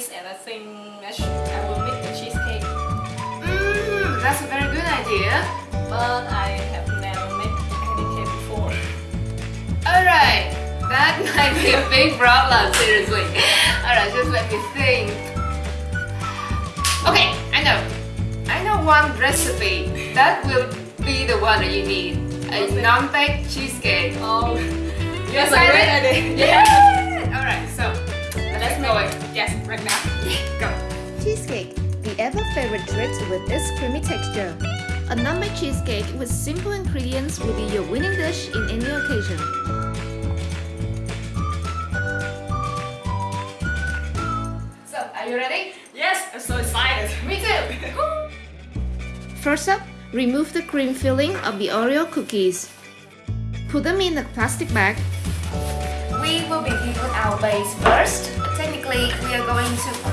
cheese and I think I, should, I will make the cheesecake. Mmm, that's a very good idea. But I have never made any cake before. Alright, that might be a big problem, seriously. Alright, just let me think. Okay, I know. I know one recipe. That will be the one that you need. A non-baked cheesecake. Oh, yes, Excited? I'm ready. Yeah! Right now. Go. Cheesecake, the ever favorite treat with its creamy texture. A non-baked cheesecake with simple ingredients will be your winning dish in any occasion. So, are you ready? Yes, I'm so excited. Me too! First up, remove the cream filling of the Oreo cookies. Put them in a plastic bag. We will begin with our base first. Technically,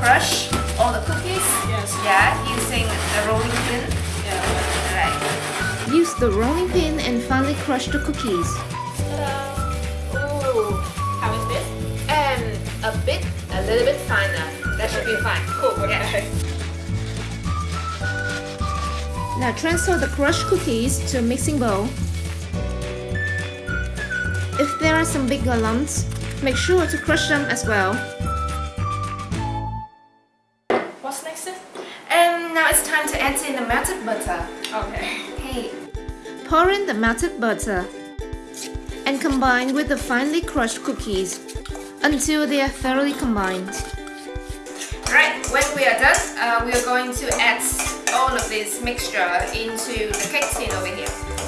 crush all the cookies. Yes. Yeah, using the rolling pin. Yeah. Alright. Use the rolling pin and finely crush the cookies. Ta-da! Ooh, how is this? And a bit, a little bit finer. That should be fine. Cool. Okay. Now transfer the crushed cookies to a mixing bowl. If there are some bigger lumps, make sure to crush them as well. What's next? And now it's time to add in the melted butter. Okay. Hey. Pour in the melted butter and combine with the finely crushed cookies until they are thoroughly combined. Right, when we are done, uh, we are going to add all of this mixture into the cake tin over here.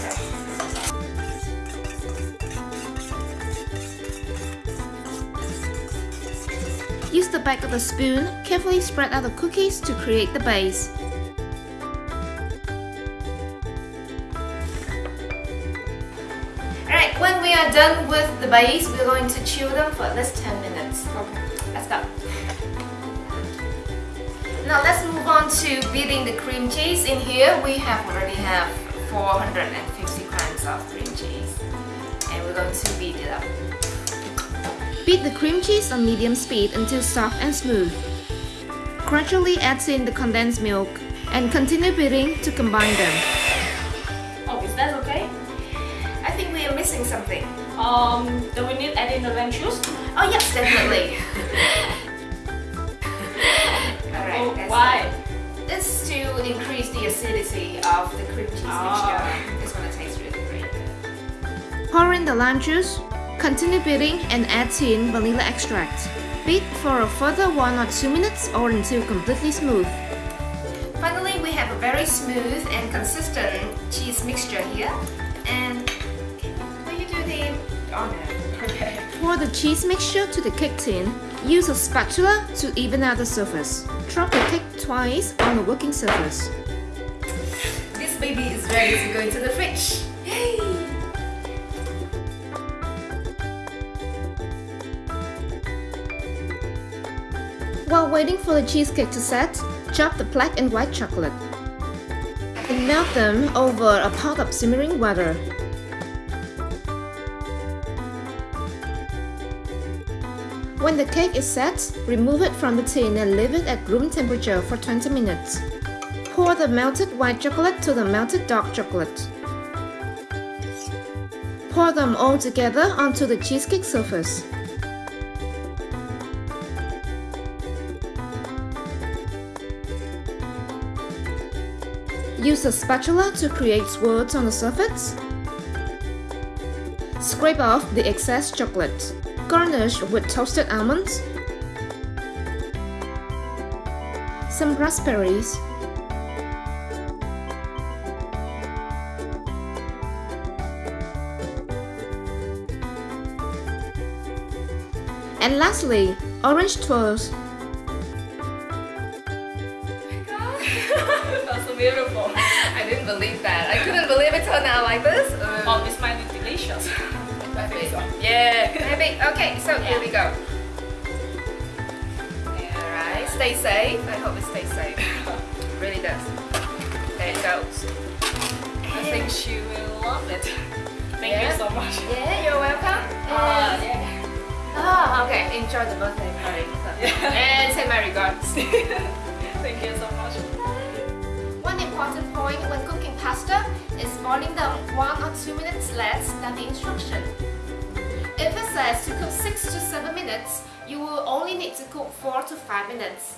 Use the back of the spoon, carefully spread out the cookies to create the base. Alright, when we are done with the base, we're going to chill them for at least 10 minutes. Okay. Let's go. Now let's move on to beating the cream cheese. In here we have already have 450 grams of cream cheese. And we're going to beat it up. Beat the cream cheese on medium speed until soft and smooth. Gradually add in the condensed milk and continue beating to combine them. Oh, is that okay? I think we are missing something. Um, do we need add in the lime juice? Oh yes, definitely. Alright, Oh, why? it. This to increase the acidity of the cream cheese Ah. mixture. It's gonna taste really great. Pour in the lime juice, continue beating and add in vanilla extract. Beat for a further 1 or 2 minutes or until completely smooth. Finally, we have a very smooth and consistent cheese mixture here. And will you do the oh, honor? Okay. Pour the cheese mixture to the cake tin. Use a spatula to even out the surface. Drop the cake twice on the working surface. This baby is ready to go into the fridge. Yay! While waiting for the cheesecake to set, chop the black and white chocolate. And melt them over a pot of simmering water. When the cake is set, remove it from the tin and leave it at room temperature for 20 minutes. Pour the melted white chocolate to the melted dark chocolate. Pour them all together onto the cheesecake surface. Use a spatula to create swirls on the surface. Scrape off the excess chocolate. Garnish with toasted almonds, some raspberries, and lastly, orange twirls. Beautiful. I didn't believe that. I couldn't believe it turned out like this. Uh, Oh, this might be delicious. maybe. Yeah, maybe. Okay, so here we go. Alright, stay safe. I hope it stays safe. really does. There it goes. I think she will love it. Thank Yeah. you so much. Yeah, you're welcome. Uh, yeah. Ah, okay. Enjoy the birthday party. Yeah. and say my regards. Thank you so much. One important point when cooking pasta is boiling them 1 or 2 minutes less than the instruction. If it says to cook 6 to 7 minutes, you will only need to cook 4 to 5 minutes.